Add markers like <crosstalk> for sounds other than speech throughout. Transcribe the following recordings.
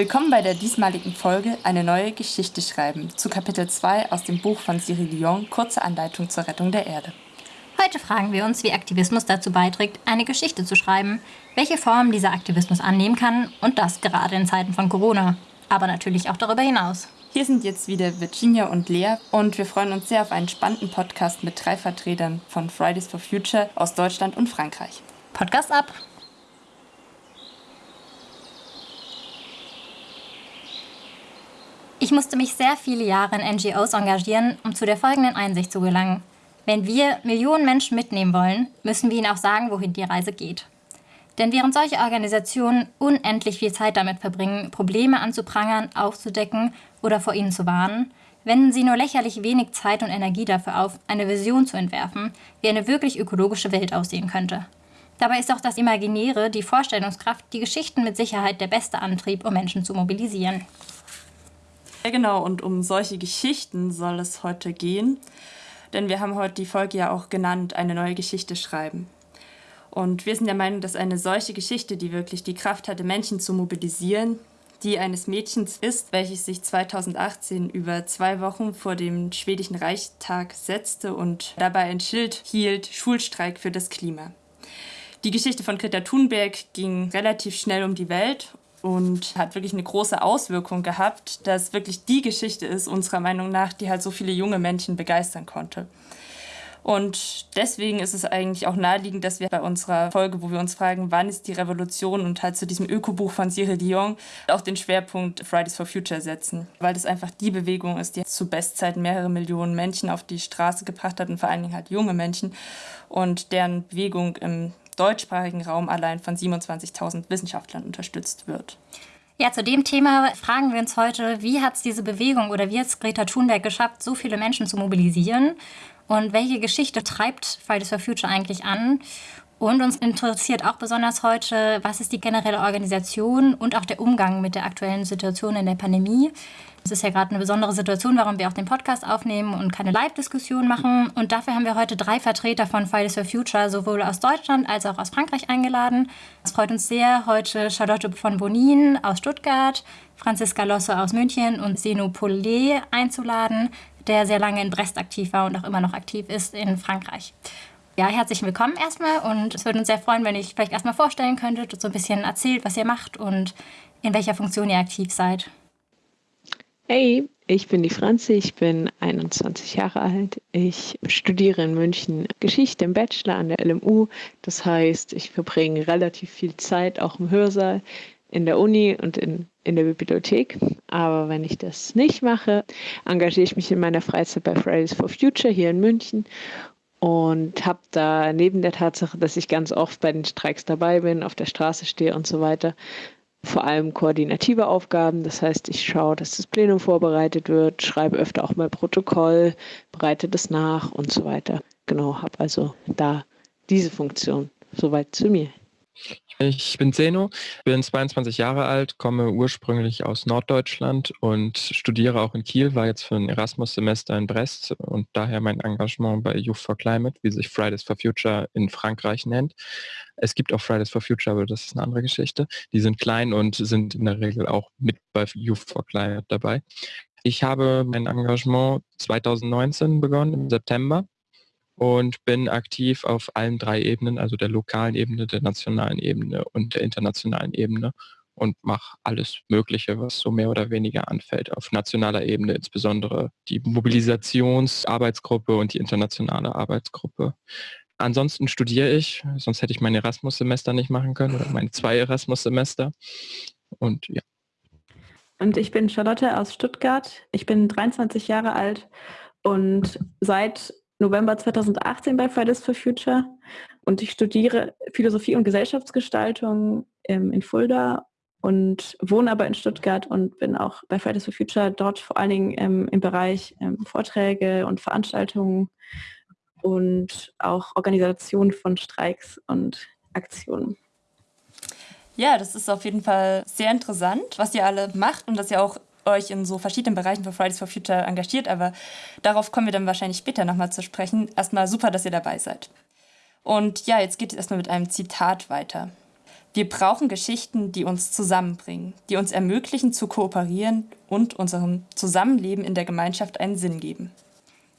Willkommen bei der diesmaligen Folge Eine neue Geschichte schreiben zu Kapitel 2 aus dem Buch von Cyril Lyon, Kurze Anleitung zur Rettung der Erde. Heute fragen wir uns, wie Aktivismus dazu beiträgt, eine Geschichte zu schreiben, welche Form dieser Aktivismus annehmen kann und das gerade in Zeiten von Corona, aber natürlich auch darüber hinaus. Hier sind jetzt wieder Virginia und Lea und wir freuen uns sehr auf einen spannenden Podcast mit drei Vertretern von Fridays for Future aus Deutschland und Frankreich. Podcast ab! Ich musste mich sehr viele Jahre in NGOs engagieren, um zu der folgenden Einsicht zu gelangen. Wenn wir Millionen Menschen mitnehmen wollen, müssen wir ihnen auch sagen, wohin die Reise geht. Denn während solche Organisationen unendlich viel Zeit damit verbringen, Probleme anzuprangern, aufzudecken oder vor ihnen zu warnen, wenden sie nur lächerlich wenig Zeit und Energie dafür auf, eine Vision zu entwerfen, wie eine wirklich ökologische Welt aussehen könnte. Dabei ist auch das Imaginäre, die Vorstellungskraft, die Geschichten mit Sicherheit der beste Antrieb, um Menschen zu mobilisieren. Ja, genau, und um solche Geschichten soll es heute gehen. Denn wir haben heute die Folge ja auch genannt, eine neue Geschichte schreiben. Und wir sind der Meinung, dass eine solche Geschichte, die wirklich die Kraft hatte, Menschen zu mobilisieren, die eines Mädchens ist, welches sich 2018 über zwei Wochen vor dem schwedischen Reichstag setzte und dabei ein Schild hielt, Schulstreik für das Klima. Die Geschichte von Greta Thunberg ging relativ schnell um die Welt und hat wirklich eine große Auswirkung gehabt, dass wirklich die Geschichte ist, unserer Meinung nach, die halt so viele junge Menschen begeistern konnte. Und deswegen ist es eigentlich auch naheliegend, dass wir bei unserer Folge, wo wir uns fragen, wann ist die Revolution und halt zu diesem Ökobuch von Cyril Dion auch den Schwerpunkt Fridays for Future setzen. Weil das einfach die Bewegung ist, die zu Bestzeiten mehrere Millionen Menschen auf die Straße gebracht hat und vor allen Dingen halt junge Menschen und deren Bewegung im deutschsprachigen Raum allein von 27.000 Wissenschaftlern unterstützt wird. Ja, zu dem Thema fragen wir uns heute, wie hat es diese Bewegung oder wie hat es Greta Thunberg geschafft, so viele Menschen zu mobilisieren? Und welche Geschichte treibt Fridays for Future eigentlich an? Und uns interessiert auch besonders heute, was ist die generelle Organisation und auch der Umgang mit der aktuellen Situation in der Pandemie. Es ist ja gerade eine besondere Situation, warum wir auch den Podcast aufnehmen und keine Live-Diskussion machen. Und dafür haben wir heute drei Vertreter von Fridays for Future, sowohl aus Deutschland als auch aus Frankreich eingeladen. Es freut uns sehr, heute Charlotte von Bonin aus Stuttgart, Franziska Losse aus München und Seno Paulet einzuladen, der sehr lange in Brest aktiv war und auch immer noch aktiv ist in Frankreich. Ja, herzlich willkommen erstmal und es würde uns sehr freuen, wenn euch vielleicht erstmal vorstellen könntet und so ein bisschen erzählt, was ihr macht und in welcher Funktion ihr aktiv seid. Hey, ich bin die Franzi, ich bin 21 Jahre alt. Ich studiere in München Geschichte im Bachelor an der LMU. Das heißt, ich verbringe relativ viel Zeit auch im Hörsaal, in der Uni und in, in der Bibliothek. Aber wenn ich das nicht mache, engagiere ich mich in meiner Freizeit bei Fridays for Future hier in München und habe da neben der Tatsache, dass ich ganz oft bei den Streiks dabei bin, auf der Straße stehe und so weiter, vor allem koordinative Aufgaben. Das heißt, ich schaue, dass das Plenum vorbereitet wird, schreibe öfter auch mal Protokoll, bereite das nach und so weiter. Genau, habe also da diese Funktion. Soweit zu mir. Ich bin Zeno, bin 22 Jahre alt, komme ursprünglich aus Norddeutschland und studiere auch in Kiel, war jetzt für ein Erasmus-Semester in Brest und daher mein Engagement bei Youth for Climate, wie sich Fridays for Future in Frankreich nennt. Es gibt auch Fridays for Future, aber das ist eine andere Geschichte. Die sind klein und sind in der Regel auch mit bei Youth for Climate dabei. Ich habe mein Engagement 2019 begonnen, im September und bin aktiv auf allen drei Ebenen, also der lokalen Ebene, der nationalen Ebene und der internationalen Ebene und mache alles Mögliche, was so mehr oder weniger anfällt. Auf nationaler Ebene insbesondere die Mobilisationsarbeitsgruppe und die internationale Arbeitsgruppe. Ansonsten studiere ich, sonst hätte ich mein Erasmus-Semester nicht machen können oder meine zwei Erasmus-Semester. Und ja. Und ich bin Charlotte aus Stuttgart. Ich bin 23 Jahre alt und seit November 2018 bei Fridays for Future und ich studiere Philosophie und Gesellschaftsgestaltung ähm, in Fulda und wohne aber in Stuttgart und bin auch bei Fridays for Future dort vor allen Dingen ähm, im Bereich ähm, Vorträge und Veranstaltungen und auch Organisation von Streiks und Aktionen. Ja, das ist auf jeden Fall sehr interessant, was ihr alle macht und dass ihr auch euch in so verschiedenen Bereichen für Fridays for Future engagiert, aber darauf kommen wir dann wahrscheinlich später nochmal zu sprechen. Erstmal super, dass ihr dabei seid. Und ja, jetzt geht es erstmal mit einem Zitat weiter. Wir brauchen Geschichten, die uns zusammenbringen, die uns ermöglichen zu kooperieren und unserem Zusammenleben in der Gemeinschaft einen Sinn geben.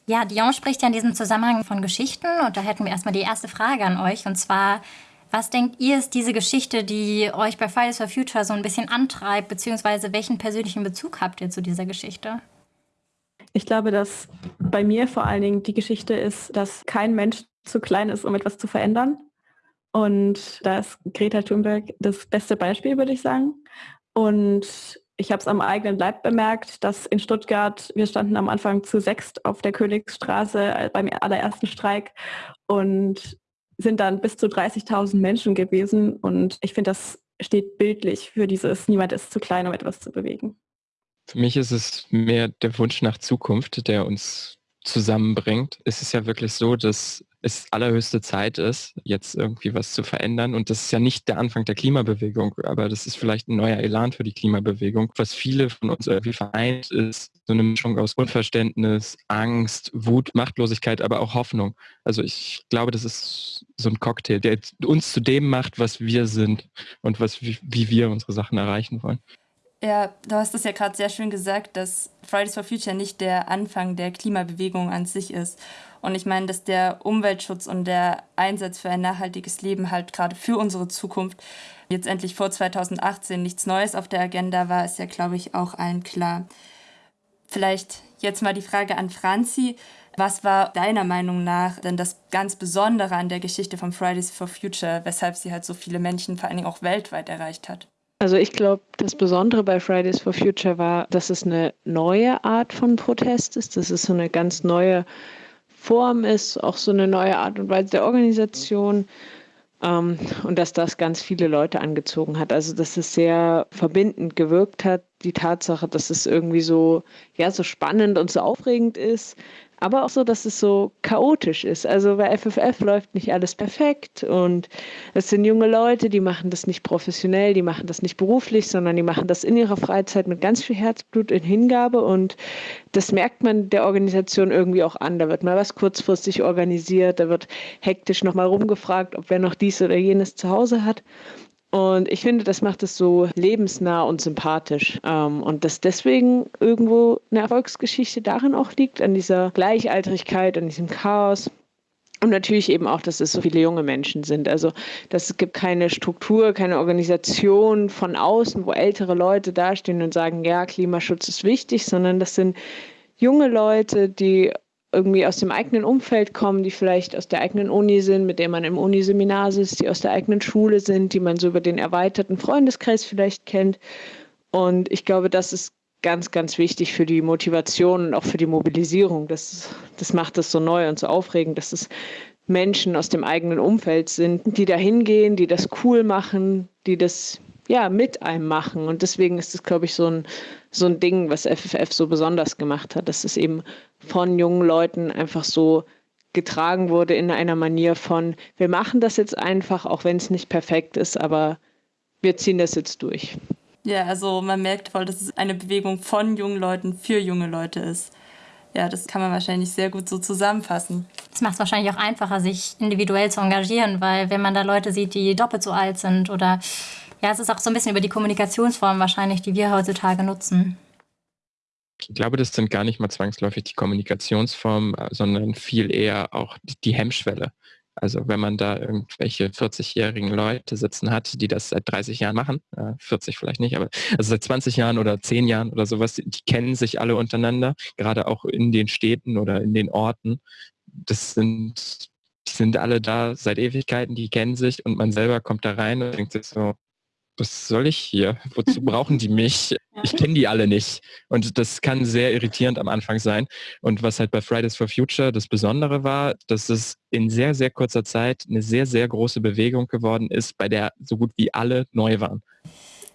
Ja, Dion spricht ja in diesem Zusammenhang von Geschichten und da hätten wir erstmal die erste Frage an euch und zwar, was denkt ihr ist diese Geschichte, die euch bei Fridays for Future so ein bisschen antreibt, beziehungsweise welchen persönlichen Bezug habt ihr zu dieser Geschichte? Ich glaube, dass bei mir vor allen Dingen die Geschichte ist, dass kein Mensch zu klein ist, um etwas zu verändern. Und da ist Greta Thunberg das beste Beispiel, würde ich sagen. Und ich habe es am eigenen Leib bemerkt, dass in Stuttgart, wir standen am Anfang zu sechst auf der Königsstraße äh, beim allerersten Streik und sind dann bis zu 30.000 Menschen gewesen. Und ich finde, das steht bildlich für dieses Niemand ist zu klein, um etwas zu bewegen. Für mich ist es mehr der Wunsch nach Zukunft, der uns zusammenbringt. Es ist ja wirklich so, dass es allerhöchste Zeit ist, jetzt irgendwie was zu verändern. Und das ist ja nicht der Anfang der Klimabewegung, aber das ist vielleicht ein neuer Elan für die Klimabewegung. Was viele von uns irgendwie vereint, ist so eine Mischung aus Unverständnis, Angst, Wut, Machtlosigkeit, aber auch Hoffnung. Also ich glaube, das ist so ein Cocktail, der uns zu dem macht, was wir sind und was, wie, wie wir unsere Sachen erreichen wollen. Ja, du hast es ja gerade sehr schön gesagt, dass Fridays for Future nicht der Anfang der Klimabewegung an sich ist. Und ich meine, dass der Umweltschutz und der Einsatz für ein nachhaltiges Leben halt gerade für unsere Zukunft jetzt endlich vor 2018 nichts Neues auf der Agenda war, ist ja, glaube ich, auch allen klar. Vielleicht jetzt mal die Frage an Franzi. Was war deiner Meinung nach denn das ganz Besondere an der Geschichte von Fridays for Future, weshalb sie halt so viele Menschen vor allen Dingen auch weltweit erreicht hat? Also ich glaube, das Besondere bei Fridays for Future war, dass es eine neue Art von Protest ist. Das ist so eine ganz neue Form ist, auch so eine neue Art und Weise der Organisation. Ähm, und dass das ganz viele Leute angezogen hat. Also dass es sehr verbindend gewirkt hat, die Tatsache, dass es irgendwie so, ja, so spannend und so aufregend ist, aber auch so, dass es so chaotisch ist. Also bei FFF läuft nicht alles perfekt und es sind junge Leute, die machen das nicht professionell, die machen das nicht beruflich, sondern die machen das in ihrer Freizeit mit ganz viel Herzblut in Hingabe und das merkt man der Organisation irgendwie auch an. Da wird mal was kurzfristig organisiert, da wird hektisch nochmal rumgefragt, ob wer noch dies oder jenes zu Hause hat. Und ich finde, das macht es so lebensnah und sympathisch. Ähm, und dass deswegen irgendwo eine Erfolgsgeschichte darin auch liegt, an dieser Gleichaltrigkeit, an diesem Chaos. Und natürlich eben auch, dass es so viele junge Menschen sind. Also, dass es gibt keine Struktur, keine Organisation von außen, wo ältere Leute dastehen und sagen, ja, Klimaschutz ist wichtig, sondern das sind junge Leute, die irgendwie aus dem eigenen Umfeld kommen, die vielleicht aus der eigenen Uni sind, mit der man im Uniseminar sitzt, die aus der eigenen Schule sind, die man so über den erweiterten Freundeskreis vielleicht kennt. Und ich glaube, das ist ganz, ganz wichtig für die Motivation und auch für die Mobilisierung. Das, das macht es so neu und so aufregend, dass es Menschen aus dem eigenen Umfeld sind, die da hingehen, die das cool machen, die das ja, mit einem machen. Und deswegen ist es, glaube ich, so ein, so ein Ding, was FFF so besonders gemacht hat, dass es eben von jungen Leuten einfach so getragen wurde in einer Manier von, wir machen das jetzt einfach, auch wenn es nicht perfekt ist, aber wir ziehen das jetzt durch. Ja, also man merkt voll, dass es eine Bewegung von jungen Leuten für junge Leute ist. Ja, das kann man wahrscheinlich sehr gut so zusammenfassen. Das macht es wahrscheinlich auch einfacher, sich individuell zu engagieren, weil wenn man da Leute sieht, die doppelt so alt sind oder ja, es ist auch so ein bisschen über die Kommunikationsform wahrscheinlich, die wir heutzutage nutzen. Ich glaube, das sind gar nicht mal zwangsläufig die Kommunikationsformen, sondern viel eher auch die Hemmschwelle. Also wenn man da irgendwelche 40-jährigen Leute sitzen hat, die das seit 30 Jahren machen, 40 vielleicht nicht, aber also seit 20 Jahren oder 10 Jahren oder sowas, die kennen sich alle untereinander, gerade auch in den Städten oder in den Orten. Das sind, die sind alle da seit Ewigkeiten, die kennen sich und man selber kommt da rein und denkt sich so, was soll ich hier? Wozu brauchen die mich? <laughs> Ich kenne die alle nicht. Und das kann sehr irritierend am Anfang sein. Und was halt bei Fridays for Future das Besondere war, dass es in sehr, sehr kurzer Zeit eine sehr, sehr große Bewegung geworden ist, bei der so gut wie alle neu waren.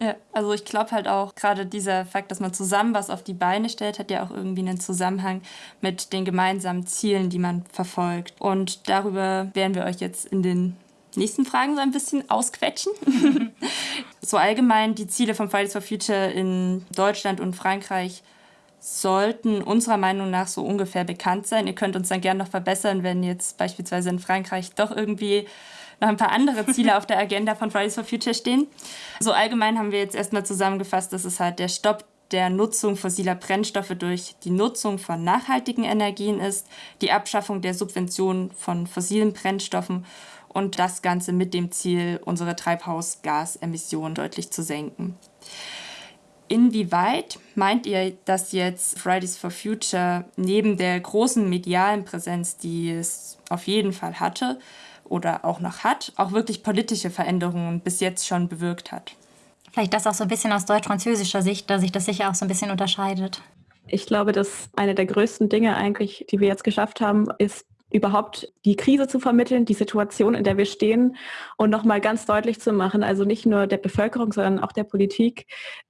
Ja, also ich glaube halt auch gerade dieser Fakt, dass man zusammen was auf die Beine stellt, hat ja auch irgendwie einen Zusammenhang mit den gemeinsamen Zielen, die man verfolgt. Und darüber werden wir euch jetzt in den nächsten Fragen so ein bisschen ausquetschen. <laughs> so allgemein die Ziele von Fridays for Future in Deutschland und Frankreich sollten unserer Meinung nach so ungefähr bekannt sein. Ihr könnt uns dann gerne noch verbessern, wenn jetzt beispielsweise in Frankreich doch irgendwie noch ein paar andere Ziele auf der Agenda von Fridays for Future stehen. So allgemein haben wir jetzt erstmal zusammengefasst, dass es halt der Stopp der Nutzung fossiler Brennstoffe durch die Nutzung von nachhaltigen Energien ist, die Abschaffung der Subventionen von fossilen Brennstoffen und das Ganze mit dem Ziel, unsere Treibhausgasemissionen deutlich zu senken. Inwieweit meint ihr, dass jetzt Fridays for Future neben der großen medialen Präsenz, die es auf jeden Fall hatte oder auch noch hat, auch wirklich politische Veränderungen bis jetzt schon bewirkt hat? Vielleicht das auch so ein bisschen aus deutsch-französischer Sicht, da sich das sicher auch so ein bisschen unterscheidet. Ich glaube, dass eine der größten Dinge eigentlich, die wir jetzt geschafft haben, ist überhaupt die Krise zu vermitteln, die Situation, in der wir stehen und nochmal ganz deutlich zu machen, also nicht nur der Bevölkerung, sondern auch der Politik,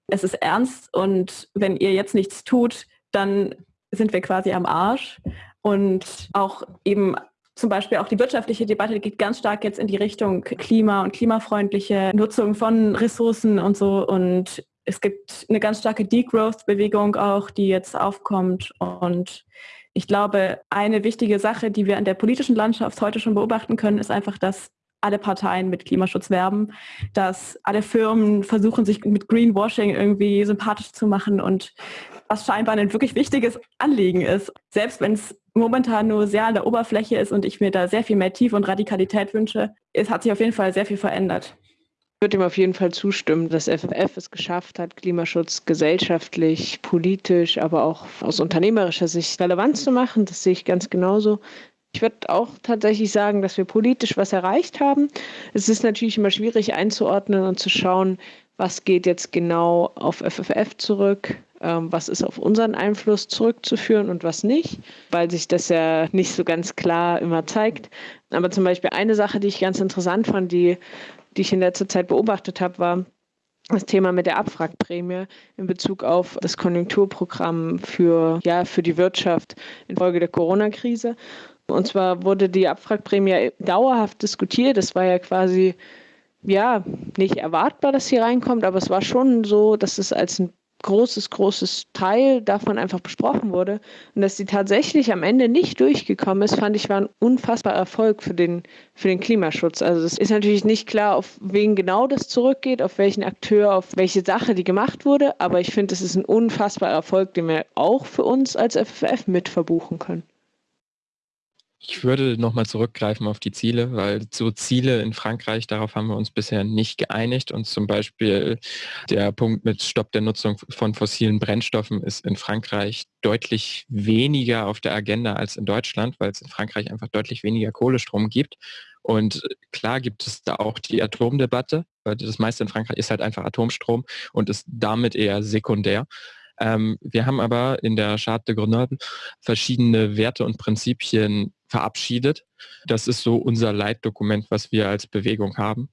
es ist ernst und wenn ihr jetzt nichts tut, dann sind wir quasi am Arsch. Und auch eben zum Beispiel auch die wirtschaftliche Debatte geht ganz stark jetzt in die Richtung Klima und klimafreundliche Nutzung von Ressourcen und so. Und es gibt eine ganz starke Degrowth-Bewegung auch, die jetzt aufkommt. Und ich glaube, eine wichtige Sache, die wir in der politischen Landschaft heute schon beobachten können, ist einfach, dass alle Parteien mit Klimaschutz werben, dass alle Firmen versuchen, sich mit Greenwashing irgendwie sympathisch zu machen und was scheinbar ein wirklich wichtiges Anliegen ist. Selbst wenn es momentan nur sehr an der Oberfläche ist und ich mir da sehr viel mehr Tiefe und Radikalität wünsche, es hat sich auf jeden Fall sehr viel verändert. Ich würde ihm auf jeden Fall zustimmen, dass FFF es geschafft hat, Klimaschutz gesellschaftlich, politisch, aber auch aus unternehmerischer Sicht relevant zu machen. Das sehe ich ganz genauso. Ich würde auch tatsächlich sagen, dass wir politisch was erreicht haben. Es ist natürlich immer schwierig einzuordnen und zu schauen, was geht jetzt genau auf FFF zurück, ähm, was ist auf unseren Einfluss zurückzuführen und was nicht, weil sich das ja nicht so ganz klar immer zeigt. Aber zum Beispiel eine Sache, die ich ganz interessant fand, die die ich in letzter Zeit beobachtet habe, war das Thema mit der Abwrackprämie in Bezug auf das Konjunkturprogramm für, ja, für die Wirtschaft infolge der Corona-Krise. Und zwar wurde die Abwrackprämie dauerhaft diskutiert. Es war ja quasi ja nicht erwartbar, dass sie reinkommt, aber es war schon so, dass es als ein großes, großes Teil davon einfach besprochen wurde. Und dass sie tatsächlich am Ende nicht durchgekommen ist, fand ich, war ein unfassbarer Erfolg für den, für den Klimaschutz. Also es ist natürlich nicht klar, auf wen genau das zurückgeht, auf welchen Akteur, auf welche Sache die gemacht wurde, aber ich finde, es ist ein unfassbarer Erfolg, den wir auch für uns als FFF mit verbuchen können. Ich würde nochmal zurückgreifen auf die Ziele, weil so Ziele in Frankreich, darauf haben wir uns bisher nicht geeinigt. Und zum Beispiel der Punkt mit Stopp der Nutzung von fossilen Brennstoffen ist in Frankreich deutlich weniger auf der Agenda als in Deutschland, weil es in Frankreich einfach deutlich weniger Kohlestrom gibt. Und klar gibt es da auch die Atomdebatte, weil das meiste in Frankreich ist halt einfach Atomstrom und ist damit eher sekundär. Ähm, wir haben aber in der Charte de Grenoble verschiedene Werte und Prinzipien verabschiedet. Das ist so unser Leitdokument, was wir als Bewegung haben.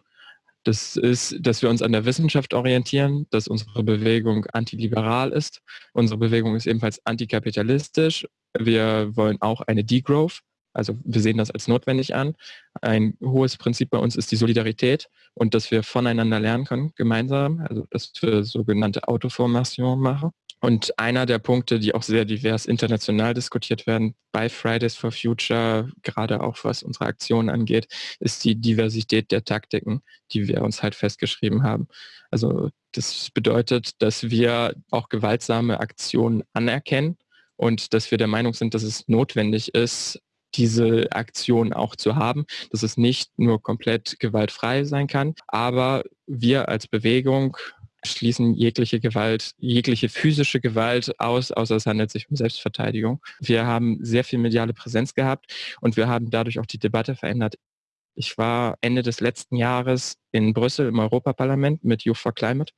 Das ist, dass wir uns an der Wissenschaft orientieren, dass unsere Bewegung antiliberal ist. Unsere Bewegung ist ebenfalls antikapitalistisch. Wir wollen auch eine Degrowth. Also wir sehen das als notwendig an. Ein hohes Prinzip bei uns ist die Solidarität und dass wir voneinander lernen können, gemeinsam. Also dass wir sogenannte Autoformation machen. Und einer der Punkte, die auch sehr divers international diskutiert werden bei Fridays for Future, gerade auch was unsere Aktionen angeht, ist die Diversität der Taktiken, die wir uns halt festgeschrieben haben. Also das bedeutet, dass wir auch gewaltsame Aktionen anerkennen und dass wir der Meinung sind, dass es notwendig ist, diese Aktion auch zu haben, dass es nicht nur komplett gewaltfrei sein kann, aber wir als Bewegung schließen jegliche Gewalt, jegliche physische Gewalt aus, außer es handelt sich um Selbstverteidigung. Wir haben sehr viel mediale Präsenz gehabt und wir haben dadurch auch die Debatte verändert. Ich war Ende des letzten Jahres in Brüssel im Europaparlament mit Youth for Climate.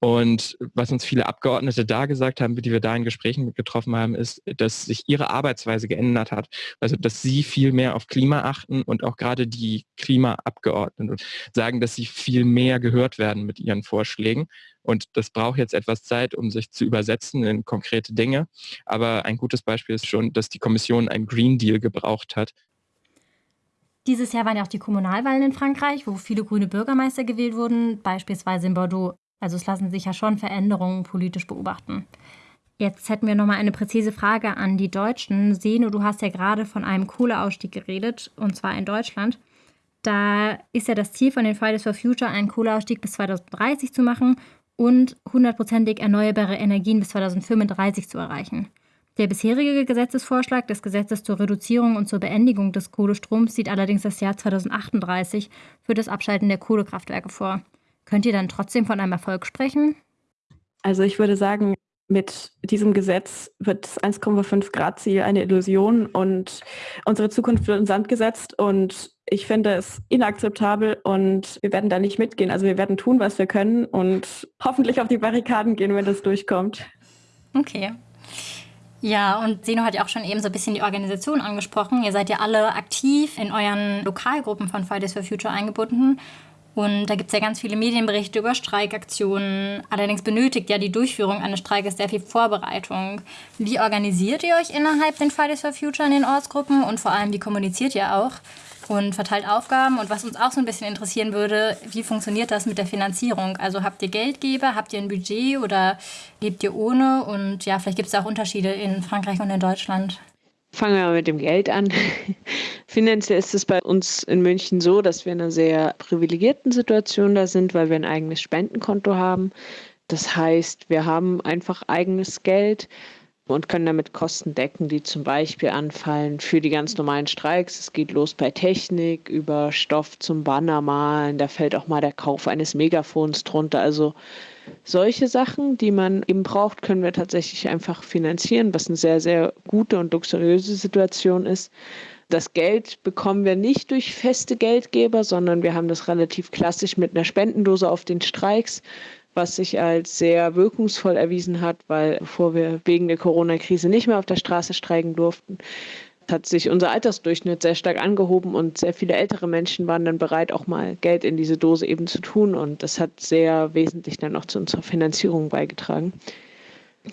Und was uns viele Abgeordnete da gesagt haben, die wir da in Gesprächen getroffen haben, ist, dass sich ihre Arbeitsweise geändert hat. Also, dass sie viel mehr auf Klima achten und auch gerade die Klimaabgeordneten sagen, dass sie viel mehr gehört werden mit ihren Vorschlägen. Und das braucht jetzt etwas Zeit, um sich zu übersetzen in konkrete Dinge. Aber ein gutes Beispiel ist schon, dass die Kommission einen Green Deal gebraucht hat, dieses Jahr waren ja auch die Kommunalwahlen in Frankreich, wo viele grüne Bürgermeister gewählt wurden, beispielsweise in Bordeaux. Also es lassen sich ja schon Veränderungen politisch beobachten. Jetzt hätten wir nochmal eine präzise Frage an die Deutschen. Seno, du hast ja gerade von einem Kohleausstieg geredet, und zwar in Deutschland. Da ist ja das Ziel von den Fridays for Future, einen Kohleausstieg bis 2030 zu machen und hundertprozentig erneuerbare Energien bis 2035 zu erreichen. Der bisherige Gesetzesvorschlag des Gesetzes zur Reduzierung und zur Beendigung des Kohlestroms sieht allerdings das Jahr 2038 für das Abschalten der Kohlekraftwerke vor. Könnt ihr dann trotzdem von einem Erfolg sprechen? Also ich würde sagen, mit diesem Gesetz wird das 1,5 Grad Ziel eine Illusion und unsere Zukunft wird in Sand gesetzt und ich finde es inakzeptabel und wir werden da nicht mitgehen. Also wir werden tun, was wir können und hoffentlich auf die Barrikaden gehen, wenn das durchkommt. Okay. Ja, und Seno hat ja auch schon eben so ein bisschen die Organisation angesprochen. Ihr seid ja alle aktiv in euren Lokalgruppen von Fridays for Future eingebunden. Und da gibt es ja ganz viele Medienberichte über Streikaktionen. Allerdings benötigt ja die Durchführung eines Streikes sehr viel Vorbereitung. Wie organisiert ihr euch innerhalb den Fridays for Future in den Ortsgruppen und vor allem, wie kommuniziert ihr auch und verteilt Aufgaben? Und was uns auch so ein bisschen interessieren würde, wie funktioniert das mit der Finanzierung? Also habt ihr Geldgeber, habt ihr ein Budget oder lebt ihr ohne? Und ja, vielleicht gibt es auch Unterschiede in Frankreich und in Deutschland. Fangen wir mal mit dem Geld an. <laughs> Finanziell ist es bei uns in München so, dass wir in einer sehr privilegierten Situation da sind, weil wir ein eigenes Spendenkonto haben. Das heißt, wir haben einfach eigenes Geld und können damit Kosten decken, die zum Beispiel anfallen für die ganz normalen Streiks. Es geht los bei Technik, über Stoff zum Bannermalen, da fällt auch mal der Kauf eines Megafons drunter. Also solche Sachen, die man eben braucht, können wir tatsächlich einfach finanzieren, was eine sehr, sehr gute und luxuriöse Situation ist. Das Geld bekommen wir nicht durch feste Geldgeber, sondern wir haben das relativ klassisch mit einer Spendendose auf den Streiks, was sich als sehr wirkungsvoll erwiesen hat, weil bevor wir wegen der Corona-Krise nicht mehr auf der Straße streiken durften, hat sich unser Altersdurchschnitt sehr stark angehoben und sehr viele ältere Menschen waren dann bereit, auch mal Geld in diese Dose eben zu tun. Und das hat sehr wesentlich dann auch zu unserer Finanzierung beigetragen.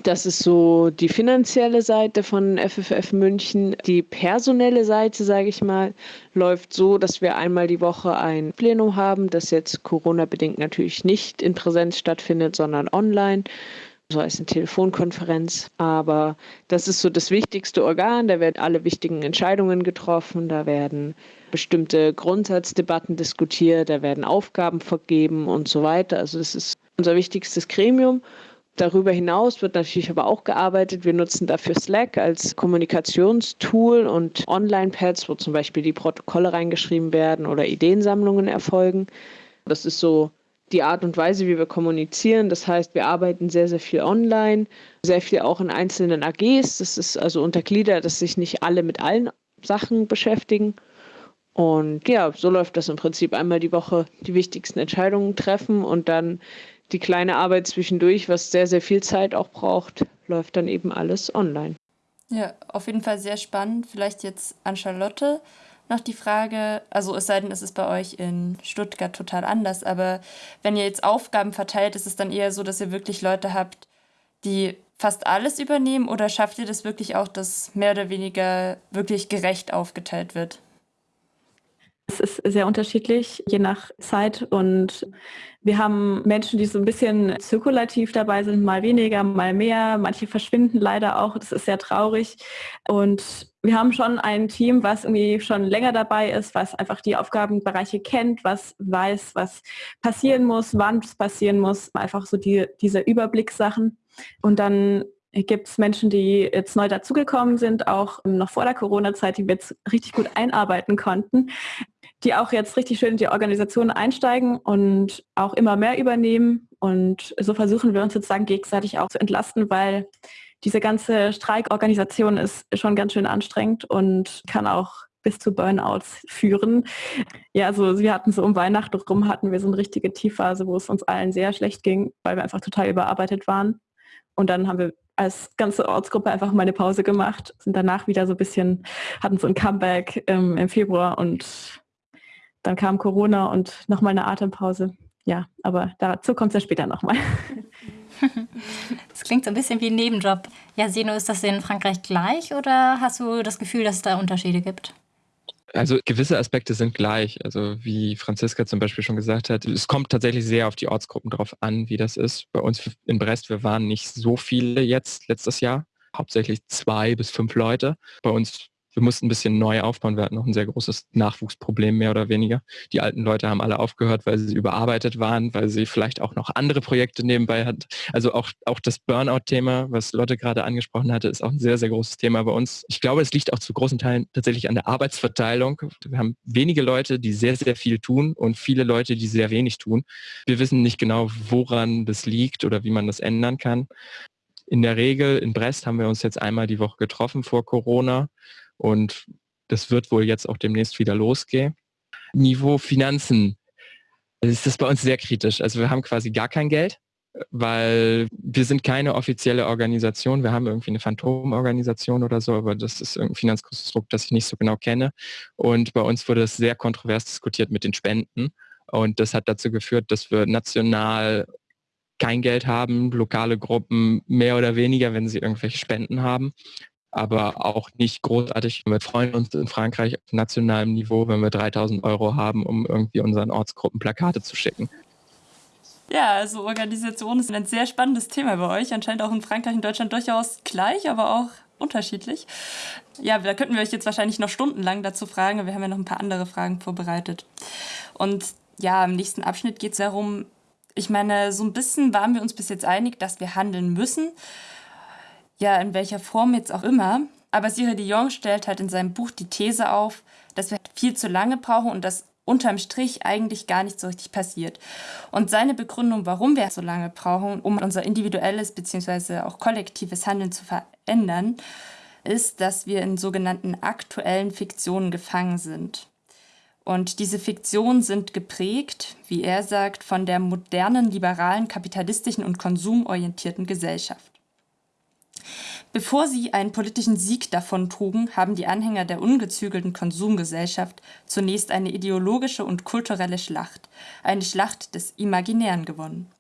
Das ist so die finanzielle Seite von FFF München. Die personelle Seite, sage ich mal, läuft so, dass wir einmal die Woche ein Plenum haben, das jetzt Corona-bedingt natürlich nicht in Präsenz stattfindet, sondern online so als eine Telefonkonferenz. Aber das ist so das wichtigste Organ. Da werden alle wichtigen Entscheidungen getroffen. Da werden bestimmte Grundsatzdebatten diskutiert. Da werden Aufgaben vergeben und so weiter. Also das ist unser wichtigstes Gremium. Darüber hinaus wird natürlich aber auch gearbeitet. Wir nutzen dafür Slack als Kommunikationstool und Online-Pads, wo zum Beispiel die Protokolle reingeschrieben werden oder Ideensammlungen erfolgen. Das ist so die Art und Weise, wie wir kommunizieren. Das heißt, wir arbeiten sehr, sehr viel online, sehr viel auch in einzelnen AGs. Das ist also untergliedert, dass sich nicht alle mit allen Sachen beschäftigen. Und ja, so läuft das im Prinzip einmal die Woche die wichtigsten Entscheidungen treffen und dann die kleine Arbeit zwischendurch, was sehr, sehr viel Zeit auch braucht, läuft dann eben alles online. Ja, auf jeden Fall sehr spannend. Vielleicht jetzt an Charlotte noch die Frage, also es sei denn, es ist bei euch in Stuttgart total anders, aber wenn ihr jetzt Aufgaben verteilt, ist es dann eher so, dass ihr wirklich Leute habt, die fast alles übernehmen oder schafft ihr das wirklich auch, dass mehr oder weniger wirklich gerecht aufgeteilt wird? Es ist sehr unterschiedlich, je nach Zeit. Und wir haben Menschen, die so ein bisschen zirkulativ dabei sind, mal weniger, mal mehr. Manche verschwinden leider auch. Das ist sehr traurig. Und wir haben schon ein Team, was irgendwie schon länger dabei ist, was einfach die Aufgabenbereiche kennt, was weiß, was passieren muss, wann es passieren muss. Einfach so die, diese Überblickssachen. Und dann gibt es Menschen, die jetzt neu dazugekommen sind, auch noch vor der Corona-Zeit, die wir jetzt richtig gut einarbeiten konnten, die auch jetzt richtig schön in die Organisation einsteigen und auch immer mehr übernehmen. Und so versuchen wir uns sozusagen gegenseitig auch zu entlasten, weil diese ganze Streikorganisation ist schon ganz schön anstrengend und kann auch bis zu Burnouts führen. Ja, also wir hatten so um Weihnachten rum hatten wir so eine richtige Tiefphase, wo es uns allen sehr schlecht ging, weil wir einfach total überarbeitet waren. Und dann haben wir als ganze Ortsgruppe einfach mal eine Pause gemacht, sind danach wieder so ein bisschen, hatten so ein Comeback ähm, im Februar und dann kam Corona und nochmal eine Atempause. Ja, aber dazu kommt es ja später nochmal. <laughs> Das klingt so ein bisschen wie ein Nebenjob. Ja, Seno, ist das in Frankreich gleich oder hast du das Gefühl, dass es da Unterschiede gibt? Also gewisse Aspekte sind gleich. Also wie Franziska zum Beispiel schon gesagt hat, es kommt tatsächlich sehr auf die Ortsgruppen drauf an, wie das ist. Bei uns in Brest, wir waren nicht so viele jetzt letztes Jahr, hauptsächlich zwei bis fünf Leute. Bei uns wir mussten ein bisschen neu aufbauen. Wir hatten noch ein sehr großes Nachwuchsproblem, mehr oder weniger. Die alten Leute haben alle aufgehört, weil sie überarbeitet waren, weil sie vielleicht auch noch andere Projekte nebenbei hatten. Also auch, auch das Burnout-Thema, was Lotte gerade angesprochen hatte, ist auch ein sehr, sehr großes Thema bei uns. Ich glaube, es liegt auch zu großen Teilen tatsächlich an der Arbeitsverteilung. Wir haben wenige Leute, die sehr, sehr viel tun und viele Leute, die sehr wenig tun. Wir wissen nicht genau, woran das liegt oder wie man das ändern kann. In der Regel in Brest haben wir uns jetzt einmal die Woche getroffen vor Corona und das wird wohl jetzt auch demnächst wieder losgehen. Niveau Finanzen ist das bei uns sehr kritisch. Also wir haben quasi gar kein Geld, weil wir sind keine offizielle Organisation. Wir haben irgendwie eine Phantomorganisation oder so, aber das ist ein Finanzkonstrukt, das ich nicht so genau kenne. Und bei uns wurde es sehr kontrovers diskutiert mit den Spenden. Und das hat dazu geführt, dass wir national kein Geld haben, lokale Gruppen mehr oder weniger, wenn sie irgendwelche Spenden haben aber auch nicht großartig. Wir freuen uns in Frankreich auf nationalem Niveau, wenn wir 3000 Euro haben, um irgendwie unseren Ortsgruppen Plakate zu schicken. Ja, also Organisation ist ein sehr spannendes Thema bei euch. Anscheinend auch in Frankreich und Deutschland durchaus gleich, aber auch unterschiedlich. Ja, da könnten wir euch jetzt wahrscheinlich noch stundenlang dazu fragen. Wir haben ja noch ein paar andere Fragen vorbereitet. Und ja, im nächsten Abschnitt geht es darum, ich meine, so ein bisschen waren wir uns bis jetzt einig, dass wir handeln müssen ja, in welcher Form jetzt auch immer. Aber Cyril Dion stellt halt in seinem Buch die These auf, dass wir viel zu lange brauchen und dass unterm Strich eigentlich gar nicht so richtig passiert. Und seine Begründung, warum wir so lange brauchen, um unser individuelles bzw. auch kollektives Handeln zu verändern, ist, dass wir in sogenannten aktuellen Fiktionen gefangen sind. Und diese Fiktionen sind geprägt, wie er sagt, von der modernen, liberalen, kapitalistischen und konsumorientierten Gesellschaft. Bevor sie einen politischen Sieg davontrugen, haben die Anhänger der ungezügelten Konsumgesellschaft zunächst eine ideologische und kulturelle Schlacht, eine Schlacht des Imaginären gewonnen.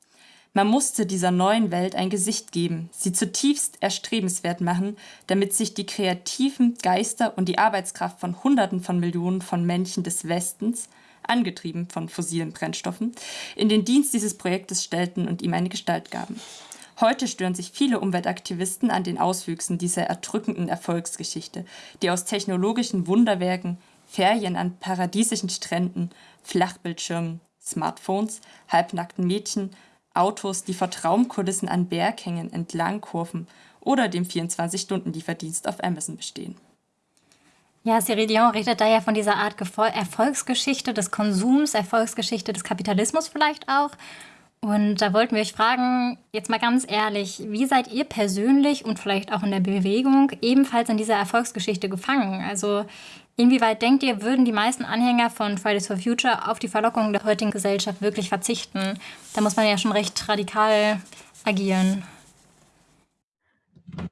Man musste dieser neuen Welt ein Gesicht geben, sie zutiefst erstrebenswert machen, damit sich die kreativen Geister und die Arbeitskraft von Hunderten von Millionen von Menschen des Westens, angetrieben von fossilen Brennstoffen, in den Dienst dieses Projektes stellten und ihm eine Gestalt gaben. Heute stören sich viele Umweltaktivisten an den Auswüchsen dieser erdrückenden Erfolgsgeschichte, die aus technologischen Wunderwerken, Ferien an paradiesischen Stränden, Flachbildschirmen, Smartphones, halbnackten Mädchen, Autos, die vor Traumkulissen an Berghängen entlang kurven oder dem 24-Stunden-Lieferdienst auf Amazon bestehen. Ja, Cyril Dion redet da ja von dieser Art Erfolgsgeschichte des Konsums, Erfolgsgeschichte des Kapitalismus vielleicht auch. Und da wollten wir euch fragen, jetzt mal ganz ehrlich, wie seid ihr persönlich und vielleicht auch in der Bewegung ebenfalls in dieser Erfolgsgeschichte gefangen? Also inwieweit denkt ihr, würden die meisten Anhänger von Fridays for Future auf die Verlockung der heutigen Gesellschaft wirklich verzichten? Da muss man ja schon recht radikal agieren.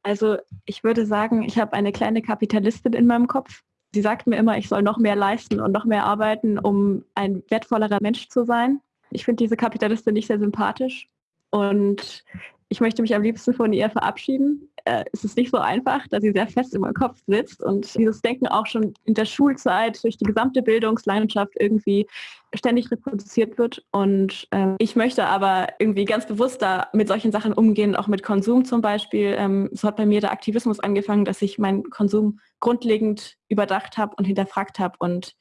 Also ich würde sagen, ich habe eine kleine Kapitalistin in meinem Kopf. Sie sagt mir immer, ich soll noch mehr leisten und noch mehr arbeiten, um ein wertvollerer Mensch zu sein. Ich finde diese Kapitalistin nicht sehr sympathisch und ich möchte mich am liebsten von ihr verabschieden. Äh, es ist nicht so einfach, da sie sehr fest in meinem Kopf sitzt und dieses Denken auch schon in der Schulzeit durch die gesamte Bildungslandschaft irgendwie ständig reproduziert wird. Und äh, ich möchte aber irgendwie ganz bewusst da mit solchen Sachen umgehen, auch mit Konsum zum Beispiel. Ähm, so hat bei mir der Aktivismus angefangen, dass ich meinen Konsum grundlegend überdacht habe und hinterfragt habe und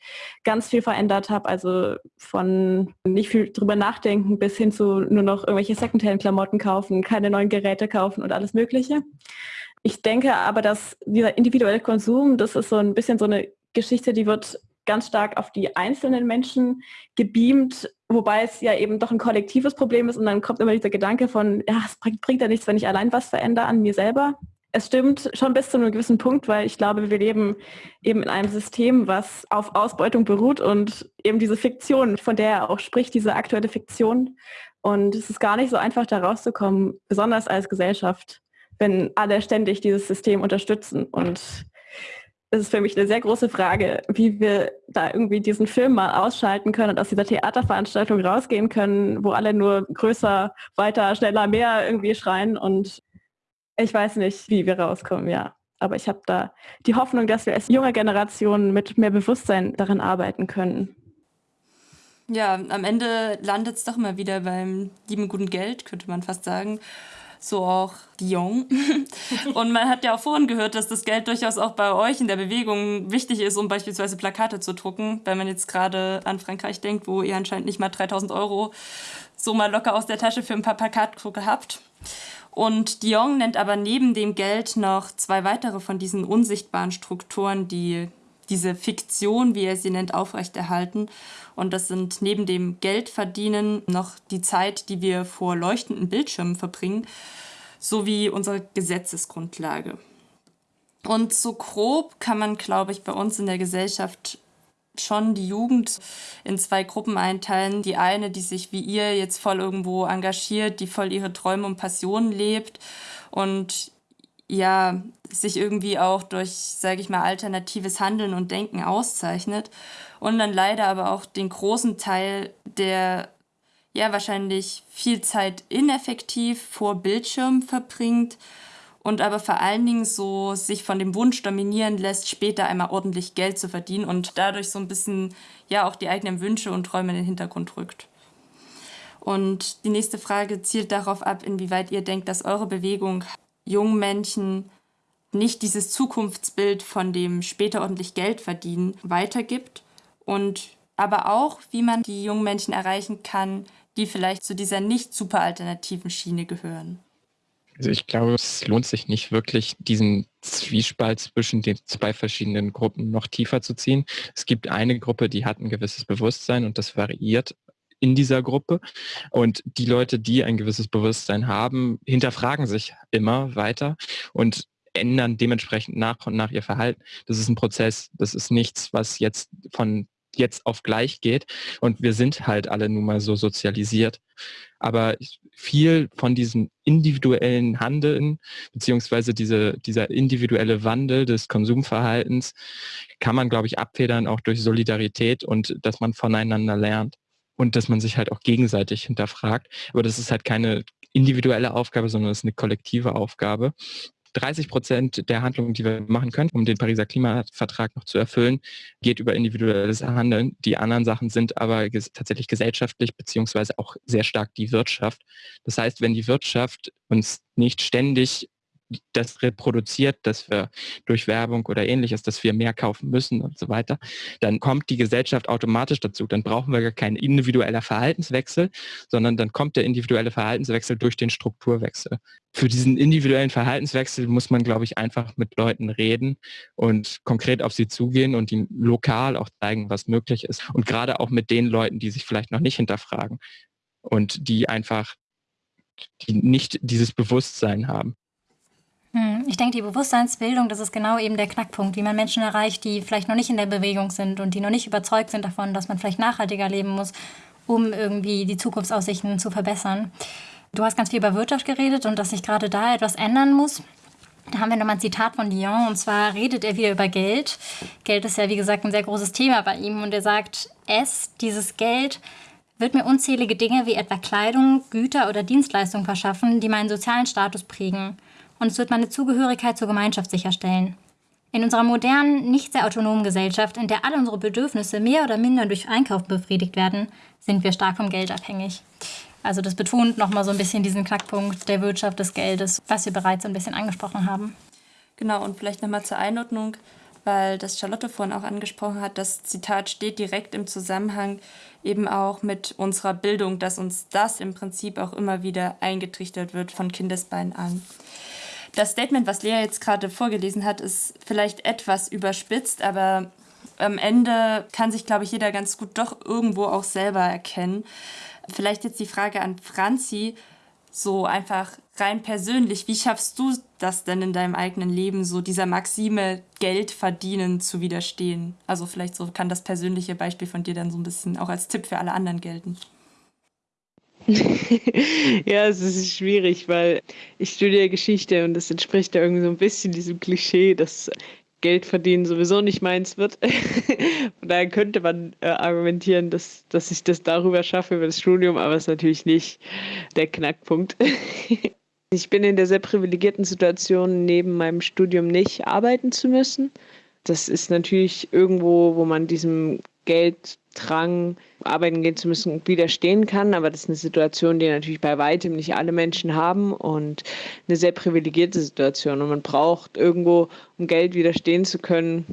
ganz viel verändert habe. Also von nicht viel drüber nachdenken bis hin zu nur noch irgendwelche Secondhand-Klamotten kaufen, keine neuen Geräte kaufen und alles Mögliche. Ich denke aber, dass dieser individuelle Konsum, das ist so ein bisschen so eine Geschichte, die wird ganz stark auf die einzelnen Menschen gebeamt, wobei es ja eben doch ein kollektives Problem ist und dann kommt immer dieser Gedanke von, ja, es bringt, bringt ja nichts, wenn ich allein was verändere an mir selber. Es stimmt schon bis zu einem gewissen Punkt, weil ich glaube, wir leben eben in einem System, was auf Ausbeutung beruht und eben diese Fiktion, von der er auch spricht, diese aktuelle Fiktion. Und es ist gar nicht so einfach, da rauszukommen, besonders als Gesellschaft, wenn alle ständig dieses System unterstützen. Und es ist für mich eine sehr große Frage, wie wir da irgendwie diesen Film mal ausschalten können und aus dieser Theaterveranstaltung rausgehen können, wo alle nur größer, weiter, schneller, mehr irgendwie schreien. Und ich weiß nicht, wie wir rauskommen, ja. Aber ich habe da die Hoffnung, dass wir als junge Generation mit mehr Bewusstsein daran arbeiten können. Ja, am Ende landet es doch immer wieder beim lieben guten Geld, könnte man fast sagen. So auch Dion. <laughs> Und man hat ja auch vorhin gehört, dass das Geld durchaus auch bei euch in der Bewegung wichtig ist, um beispielsweise Plakate zu drucken. Wenn man jetzt gerade an Frankreich denkt, wo ihr anscheinend nicht mal 3000 Euro so mal locker aus der Tasche für ein paar Plakatdrucke habt. Und Dion nennt aber neben dem Geld noch zwei weitere von diesen unsichtbaren Strukturen, die diese Fiktion, wie er sie nennt, aufrechterhalten. Und das sind neben dem Geldverdienen noch die Zeit, die wir vor leuchtenden Bildschirmen verbringen, sowie unsere Gesetzesgrundlage. Und so grob kann man, glaube ich, bei uns in der Gesellschaft schon die Jugend in zwei Gruppen einteilen. Die eine, die sich wie ihr jetzt voll irgendwo engagiert, die voll ihre Träume und Passionen lebt und ja, sich irgendwie auch durch, sage ich mal, alternatives Handeln und Denken auszeichnet. Und dann leider aber auch den großen Teil, der ja wahrscheinlich viel Zeit ineffektiv vor Bildschirm verbringt und aber vor allen Dingen so sich von dem Wunsch dominieren lässt, später einmal ordentlich Geld zu verdienen und dadurch so ein bisschen ja auch die eigenen Wünsche und Träume in den Hintergrund rückt. Und die nächste Frage zielt darauf ab, inwieweit ihr denkt, dass eure Bewegung jungen Menschen nicht dieses Zukunftsbild von dem später ordentlich Geld verdienen weitergibt und aber auch, wie man die jungen Menschen erreichen kann, die vielleicht zu dieser nicht super alternativen Schiene gehören. Also ich glaube, es lohnt sich nicht wirklich, diesen Zwiespalt zwischen den zwei verschiedenen Gruppen noch tiefer zu ziehen. Es gibt eine Gruppe, die hat ein gewisses Bewusstsein und das variiert in dieser Gruppe. Und die Leute, die ein gewisses Bewusstsein haben, hinterfragen sich immer weiter und ändern dementsprechend nach und nach ihr Verhalten. Das ist ein Prozess. Das ist nichts, was jetzt von jetzt auf gleich geht. Und wir sind halt alle nun mal so sozialisiert. Aber viel von diesem individuellen Handeln, beziehungsweise diese, dieser individuelle Wandel des Konsumverhaltens, kann man, glaube ich, abfedern auch durch Solidarität und dass man voneinander lernt und dass man sich halt auch gegenseitig hinterfragt. Aber das ist halt keine individuelle Aufgabe, sondern es ist eine kollektive Aufgabe. 30 Prozent der Handlungen, die wir machen können, um den Pariser Klimavertrag noch zu erfüllen, geht über individuelles Handeln. Die anderen Sachen sind aber ges tatsächlich gesellschaftlich beziehungsweise auch sehr stark die Wirtschaft. Das heißt, wenn die Wirtschaft uns nicht ständig das reproduziert, dass wir durch Werbung oder ähnliches, dass wir mehr kaufen müssen und so weiter, dann kommt die Gesellschaft automatisch dazu. Dann brauchen wir gar keinen individueller Verhaltenswechsel, sondern dann kommt der individuelle Verhaltenswechsel durch den Strukturwechsel. Für diesen individuellen Verhaltenswechsel muss man, glaube ich, einfach mit Leuten reden und konkret auf sie zugehen und ihnen lokal auch zeigen, was möglich ist. Und gerade auch mit den Leuten, die sich vielleicht noch nicht hinterfragen und die einfach die nicht dieses Bewusstsein haben. Ich denke, die Bewusstseinsbildung, das ist genau eben der Knackpunkt, wie man Menschen erreicht, die vielleicht noch nicht in der Bewegung sind und die noch nicht überzeugt sind davon, dass man vielleicht nachhaltiger leben muss, um irgendwie die Zukunftsaussichten zu verbessern. Du hast ganz viel über Wirtschaft geredet und dass sich gerade da etwas ändern muss. Da haben wir nochmal ein Zitat von Dion und zwar redet er wieder über Geld. Geld ist ja, wie gesagt, ein sehr großes Thema bei ihm und er sagt, es, dieses Geld, wird mir unzählige Dinge wie etwa Kleidung, Güter oder Dienstleistungen verschaffen, die meinen sozialen Status prägen und es wird meine Zugehörigkeit zur Gemeinschaft sicherstellen. In unserer modernen, nicht sehr autonomen Gesellschaft, in der alle unsere Bedürfnisse mehr oder minder durch Einkauf befriedigt werden, sind wir stark vom Geld abhängig. Also das betont nochmal so ein bisschen diesen Knackpunkt der Wirtschaft des Geldes, was wir bereits ein bisschen angesprochen haben. Genau, und vielleicht nochmal zur Einordnung, weil das Charlotte vorhin auch angesprochen hat, das Zitat steht direkt im Zusammenhang eben auch mit unserer Bildung, dass uns das im Prinzip auch immer wieder eingetrichtert wird von Kindesbeinen an. Das Statement, was Lea jetzt gerade vorgelesen hat, ist vielleicht etwas überspitzt, aber am Ende kann sich, glaube ich, jeder ganz gut doch irgendwo auch selber erkennen. Vielleicht jetzt die Frage an Franzi, so einfach rein persönlich, wie schaffst du das denn in deinem eigenen Leben, so dieser Maxime Geld verdienen zu widerstehen? Also vielleicht so kann das persönliche Beispiel von dir dann so ein bisschen auch als Tipp für alle anderen gelten. <laughs> ja, es ist schwierig, weil ich studiere Geschichte und das entspricht ja irgendwie so ein bisschen diesem Klischee, dass Geld verdienen sowieso nicht meins wird. <laughs> Von daher könnte man äh, argumentieren, dass, dass ich das darüber schaffe, über das Studium, aber es ist natürlich nicht der Knackpunkt. <laughs> ich bin in der sehr privilegierten Situation, neben meinem Studium nicht arbeiten zu müssen. Das ist natürlich irgendwo, wo man diesem Gelddrang, arbeiten gehen zu müssen, widerstehen kann. Aber das ist eine Situation, die natürlich bei weitem nicht alle Menschen haben und eine sehr privilegierte Situation. Und man braucht irgendwo, um Geld widerstehen zu können,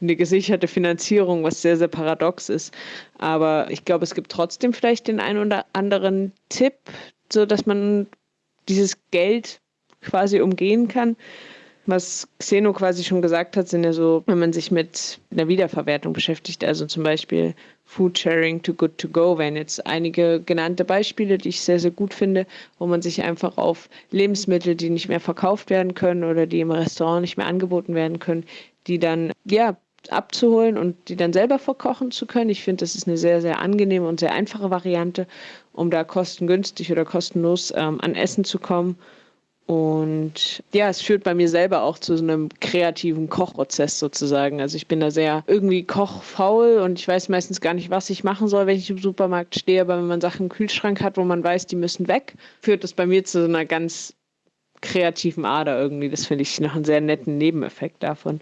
eine gesicherte Finanzierung, was sehr, sehr paradox ist. Aber ich glaube, es gibt trotzdem vielleicht den einen oder anderen Tipp, so dass man dieses Geld quasi umgehen kann. Was Xeno quasi schon gesagt hat, sind ja so, wenn man sich mit einer Wiederverwertung beschäftigt, also zum Beispiel Food Sharing to Good to Go, wären jetzt einige genannte Beispiele, die ich sehr, sehr gut finde, wo man sich einfach auf Lebensmittel, die nicht mehr verkauft werden können oder die im Restaurant nicht mehr angeboten werden können, die dann ja abzuholen und die dann selber verkochen zu können. Ich finde, das ist eine sehr, sehr angenehme und sehr einfache Variante, um da kostengünstig oder kostenlos ähm, an Essen zu kommen. Und ja, es führt bei mir selber auch zu so einem kreativen Kochprozess sozusagen. Also ich bin da sehr irgendwie kochfaul und ich weiß meistens gar nicht, was ich machen soll, wenn ich im Supermarkt stehe. Aber wenn man Sachen im Kühlschrank hat, wo man weiß, die müssen weg, führt das bei mir zu so einer ganz kreativen Ader irgendwie. Das finde ich noch einen sehr netten Nebeneffekt davon.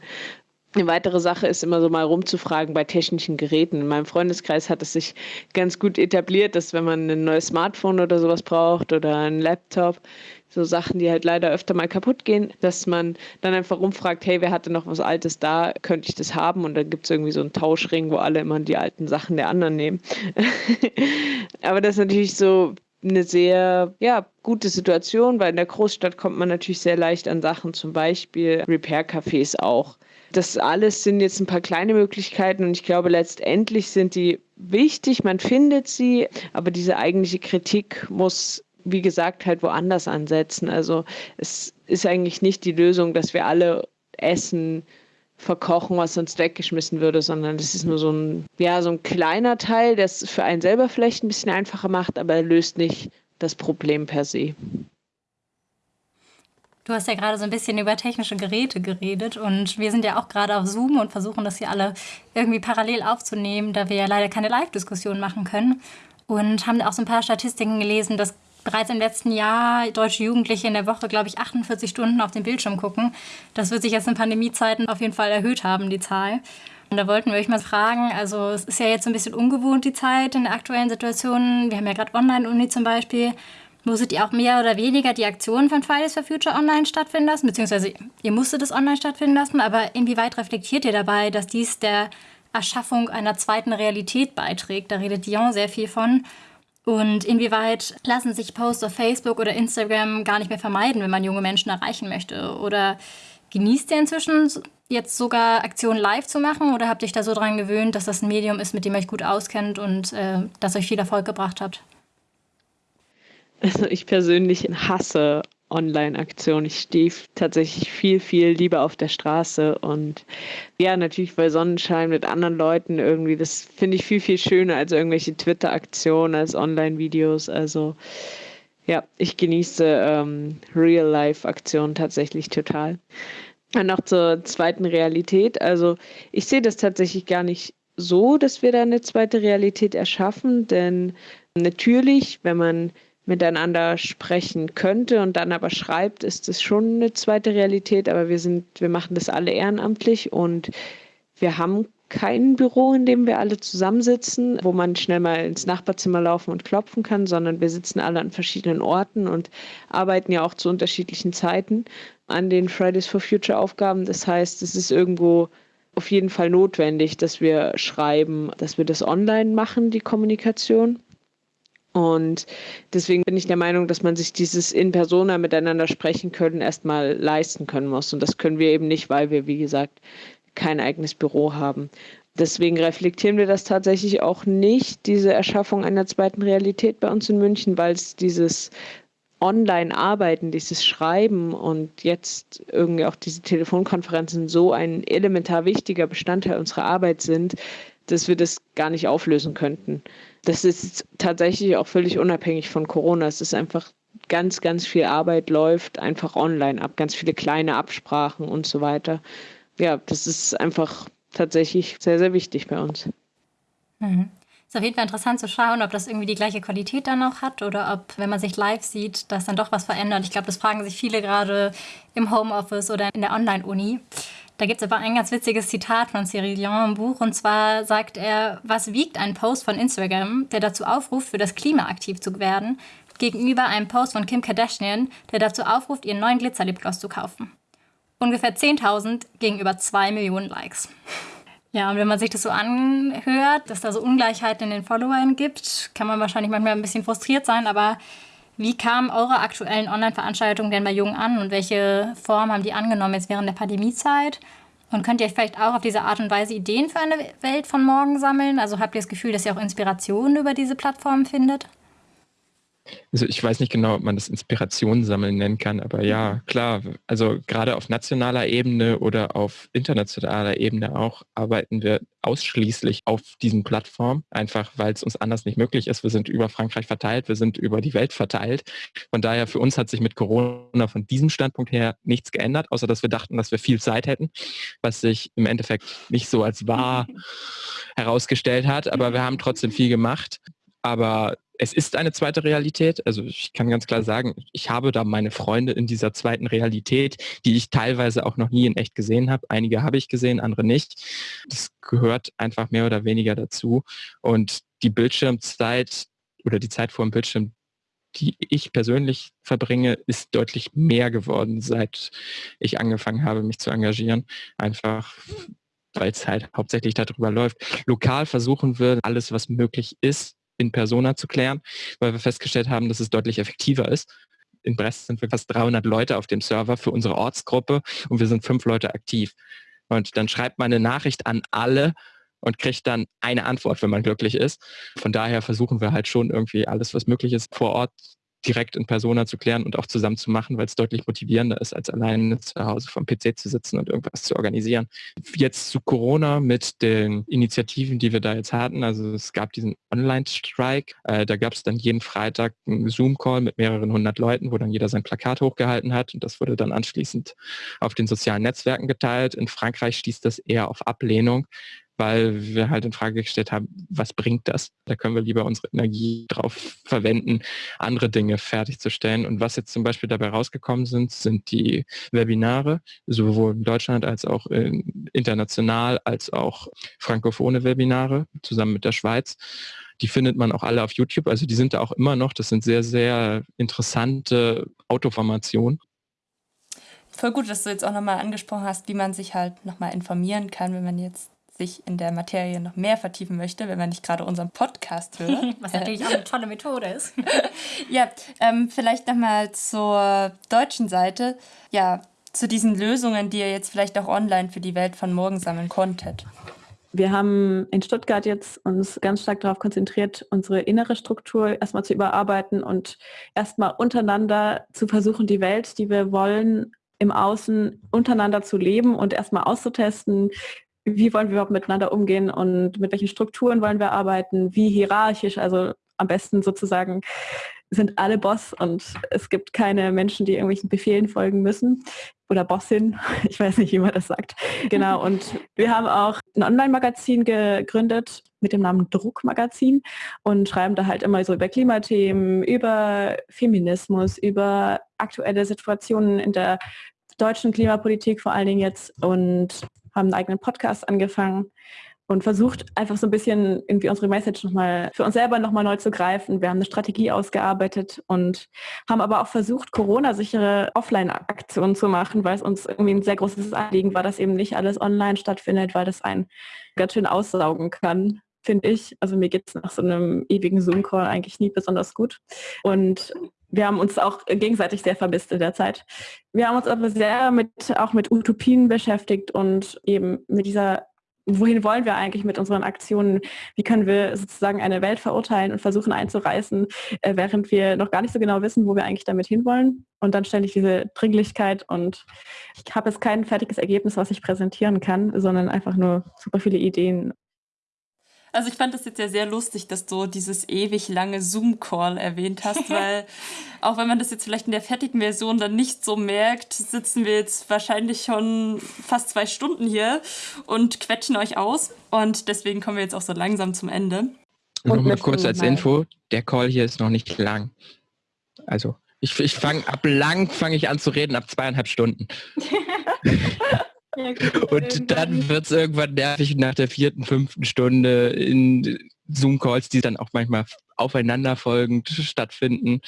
Eine weitere Sache ist immer so mal rumzufragen bei technischen Geräten. In meinem Freundeskreis hat es sich ganz gut etabliert, dass wenn man ein neues Smartphone oder sowas braucht oder einen Laptop, so Sachen, die halt leider öfter mal kaputt gehen, dass man dann einfach rumfragt, hey, wer hatte noch was Altes da, könnte ich das haben? Und dann gibt es irgendwie so einen Tauschring, wo alle immer die alten Sachen der anderen nehmen. <laughs> Aber das ist natürlich so eine sehr ja, gute Situation, weil in der Großstadt kommt man natürlich sehr leicht an Sachen, zum Beispiel Repair-Cafés auch. Das alles sind jetzt ein paar kleine Möglichkeiten und ich glaube, letztendlich sind die wichtig, man findet sie, aber diese eigentliche Kritik muss, wie gesagt, halt woanders ansetzen. Also es ist eigentlich nicht die Lösung, dass wir alle Essen verkochen, was sonst weggeschmissen würde, sondern das ist nur so ein, ja, so ein kleiner Teil, der es für einen selber vielleicht ein bisschen einfacher macht, aber er löst nicht das Problem per se. Du hast ja gerade so ein bisschen über technische Geräte geredet und wir sind ja auch gerade auf Zoom und versuchen das hier alle irgendwie parallel aufzunehmen, da wir ja leider keine Live-Diskussion machen können. Und haben auch so ein paar Statistiken gelesen, dass bereits im letzten Jahr deutsche Jugendliche in der Woche, glaube ich, 48 Stunden auf den Bildschirm gucken. Das wird sich jetzt in Pandemiezeiten auf jeden Fall erhöht haben, die Zahl. Und da wollten wir euch mal fragen, also es ist ja jetzt so ein bisschen ungewohnt, die Zeit in der aktuellen Situation. Wir haben ja gerade Online-Uni zum Beispiel. Musstet ihr auch mehr oder weniger die Aktionen von Fridays for Future online stattfinden lassen? Beziehungsweise ihr musstet es online stattfinden lassen, aber inwieweit reflektiert ihr dabei, dass dies der Erschaffung einer zweiten Realität beiträgt? Da redet Dion sehr viel von. Und inwieweit lassen sich Posts auf Facebook oder Instagram gar nicht mehr vermeiden, wenn man junge Menschen erreichen möchte? Oder genießt ihr inzwischen jetzt sogar Aktionen live zu machen? Oder habt ihr euch da so dran gewöhnt, dass das ein Medium ist, mit dem ihr euch gut auskennt und äh, das euch viel Erfolg gebracht hat? Also ich persönlich hasse Online-Aktionen. Ich stehe tatsächlich viel, viel lieber auf der Straße und ja, natürlich bei Sonnenschein mit anderen Leuten irgendwie. Das finde ich viel, viel schöner als irgendwelche Twitter-Aktionen, als Online-Videos. Also ja, ich genieße ähm, Real-Life-Aktionen tatsächlich total. Und noch zur zweiten Realität. Also ich sehe das tatsächlich gar nicht so, dass wir da eine zweite Realität erschaffen, denn natürlich, wenn man miteinander sprechen könnte und dann aber schreibt, ist es schon eine zweite Realität, aber wir sind, wir machen das alle ehrenamtlich und wir haben kein Büro, in dem wir alle zusammensitzen, wo man schnell mal ins Nachbarzimmer laufen und klopfen kann, sondern wir sitzen alle an verschiedenen Orten und arbeiten ja auch zu unterschiedlichen Zeiten an den Fridays for Future Aufgaben. Das heißt, es ist irgendwo auf jeden Fall notwendig, dass wir schreiben, dass wir das online machen, die Kommunikation. Und deswegen bin ich der Meinung, dass man sich dieses in persona miteinander sprechen können erstmal leisten können muss. Und das können wir eben nicht, weil wir, wie gesagt, kein eigenes Büro haben. Deswegen reflektieren wir das tatsächlich auch nicht, diese Erschaffung einer zweiten Realität bei uns in München, weil es dieses Online-Arbeiten, dieses Schreiben und jetzt irgendwie auch diese Telefonkonferenzen so ein elementar wichtiger Bestandteil unserer Arbeit sind, dass wir das gar nicht auflösen könnten. Das ist tatsächlich auch völlig unabhängig von Corona. Es ist einfach ganz, ganz viel Arbeit läuft einfach online ab, ganz viele kleine Absprachen und so weiter. Ja, das ist einfach tatsächlich sehr, sehr wichtig bei uns. Mhm. Ist auf jeden Fall interessant zu schauen, ob das irgendwie die gleiche Qualität dann noch hat oder ob, wenn man sich live sieht, das dann doch was verändert. Ich glaube, das fragen sich viele gerade im Homeoffice oder in der Online-Uni. Da gibt es aber ein ganz witziges Zitat von Cyril Dion im Buch. Und zwar sagt er, was wiegt ein Post von Instagram, der dazu aufruft, für das Klima aktiv zu werden, gegenüber einem Post von Kim Kardashian, der dazu aufruft, ihren neuen Glitzerlipgloss zu kaufen. Ungefähr 10.000 gegenüber 2 Millionen Likes. Ja, und wenn man sich das so anhört, dass da so Ungleichheiten in den Followern gibt, kann man wahrscheinlich manchmal ein bisschen frustriert sein, aber wie kamen eure aktuellen Online-Veranstaltungen denn bei Jungen an und welche Form haben die angenommen jetzt während der Pandemiezeit? Und könnt ihr vielleicht auch auf diese Art und Weise Ideen für eine Welt von morgen sammeln? Also habt ihr das Gefühl, dass ihr auch Inspirationen über diese Plattformen findet? Also ich weiß nicht genau, ob man das Inspiration sammeln nennen kann, aber ja, mhm. klar. Also gerade auf nationaler Ebene oder auf internationaler Ebene auch arbeiten wir ausschließlich auf diesen Plattformen, einfach weil es uns anders nicht möglich ist. Wir sind über Frankreich verteilt, wir sind über die Welt verteilt. Von daher für uns hat sich mit Corona von diesem Standpunkt her nichts geändert, außer dass wir dachten, dass wir viel Zeit hätten, was sich im Endeffekt nicht so als wahr <laughs> herausgestellt hat. Aber wir haben trotzdem viel gemacht. Aber es ist eine zweite Realität. Also ich kann ganz klar sagen, ich habe da meine Freunde in dieser zweiten Realität, die ich teilweise auch noch nie in echt gesehen habe. Einige habe ich gesehen, andere nicht. Das gehört einfach mehr oder weniger dazu. Und die Bildschirmzeit oder die Zeit vor dem Bildschirm, die ich persönlich verbringe, ist deutlich mehr geworden, seit ich angefangen habe, mich zu engagieren. Einfach weil es halt hauptsächlich darüber läuft. Lokal versuchen wir alles, was möglich ist, in Persona zu klären, weil wir festgestellt haben, dass es deutlich effektiver ist. In Brest sind wir fast 300 Leute auf dem Server für unsere Ortsgruppe und wir sind fünf Leute aktiv. Und dann schreibt man eine Nachricht an alle und kriegt dann eine Antwort, wenn man glücklich ist. Von daher versuchen wir halt schon irgendwie alles, was möglich ist, vor Ort direkt in Persona zu klären und auch zusammen zu machen, weil es deutlich motivierender ist, als alleine zu Hause vom PC zu sitzen und irgendwas zu organisieren. Jetzt zu Corona mit den Initiativen, die wir da jetzt hatten. Also es gab diesen Online-Strike. Äh, da gab es dann jeden Freitag einen Zoom-Call mit mehreren hundert Leuten, wo dann jeder sein Plakat hochgehalten hat und das wurde dann anschließend auf den sozialen Netzwerken geteilt. In Frankreich stieß das eher auf Ablehnung, weil wir halt in Frage gestellt haben, was bringt das? Da können wir lieber unsere Energie drauf verwenden, andere Dinge fertigzustellen. Und was jetzt zum Beispiel dabei rausgekommen sind, sind die Webinare, sowohl in Deutschland als auch international, als auch frankophone Webinare zusammen mit der Schweiz. Die findet man auch alle auf YouTube, also die sind da auch immer noch. Das sind sehr, sehr interessante Autoformationen. Voll gut, dass du jetzt auch nochmal angesprochen hast, wie man sich halt nochmal informieren kann, wenn man jetzt sich in der Materie noch mehr vertiefen möchte, wenn man nicht gerade unseren Podcast hört. <laughs> Was natürlich auch eine tolle Methode ist. <laughs> ja, ähm, vielleicht nochmal zur deutschen Seite. Ja, zu diesen Lösungen, die ihr jetzt vielleicht auch online für die Welt von morgen sammeln konntet. Wir haben in Stuttgart jetzt uns ganz stark darauf konzentriert, unsere innere Struktur erstmal zu überarbeiten und erstmal untereinander zu versuchen, die Welt, die wir wollen, im Außen untereinander zu leben und erstmal auszutesten, wie wollen wir überhaupt miteinander umgehen und mit welchen Strukturen wollen wir arbeiten, wie hierarchisch, also am besten sozusagen sind alle Boss und es gibt keine Menschen, die irgendwelchen Befehlen folgen müssen oder Bossin, <laughs> ich weiß nicht, wie man das sagt. Genau, <laughs> und wir haben auch ein Online-Magazin gegründet mit dem Namen Druckmagazin und schreiben da halt immer so über Klimathemen, über Feminismus, über aktuelle Situationen in der deutschen Klimapolitik vor allen Dingen jetzt und haben einen eigenen Podcast angefangen und versucht einfach so ein bisschen irgendwie unsere Message nochmal für uns selber nochmal neu zu greifen. Wir haben eine Strategie ausgearbeitet und haben aber auch versucht, Corona-sichere Offline-Aktionen zu machen, weil es uns irgendwie ein sehr großes Anliegen war, dass eben nicht alles online stattfindet, weil das einen ganz schön aussaugen kann finde ich. Also mir geht es nach so einem ewigen Zoom-Call eigentlich nie besonders gut. Und wir haben uns auch gegenseitig sehr vermisst in der Zeit. Wir haben uns aber sehr mit, auch mit Utopien beschäftigt und eben mit dieser, wohin wollen wir eigentlich mit unseren Aktionen? Wie können wir sozusagen eine Welt verurteilen und versuchen einzureißen, äh, während wir noch gar nicht so genau wissen, wo wir eigentlich damit hinwollen? Und dann ich diese Dringlichkeit und ich habe jetzt kein fertiges Ergebnis, was ich präsentieren kann, sondern einfach nur super viele Ideen also ich fand das jetzt ja sehr lustig, dass du dieses ewig lange Zoom-Call erwähnt hast, <laughs> weil auch wenn man das jetzt vielleicht in der fertigen Version dann nicht so merkt, sitzen wir jetzt wahrscheinlich schon fast zwei Stunden hier und quetschen euch aus. Und deswegen kommen wir jetzt auch so langsam zum Ende. Nochmal kurz als Info, der Call hier ist noch nicht lang. Also ich, ich fange ab lang fange ich an zu reden, ab zweieinhalb Stunden. <laughs> und dann wird es irgendwann nervig nach der vierten, fünften Stunde in Zoom-Calls, die dann auch manchmal aufeinanderfolgend stattfinden.